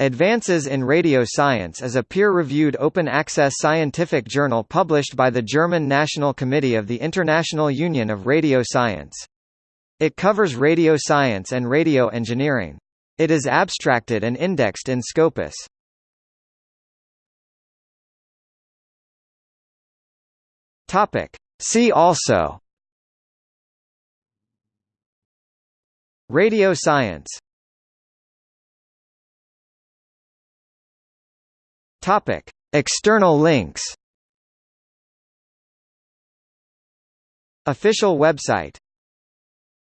Advances in Radio Science is a peer-reviewed open-access scientific journal published by the German National Committee of the International Union of Radio Science. It covers radio science and radio engineering. It is abstracted and indexed in Scopus. See also Radio science Topic. External links Official website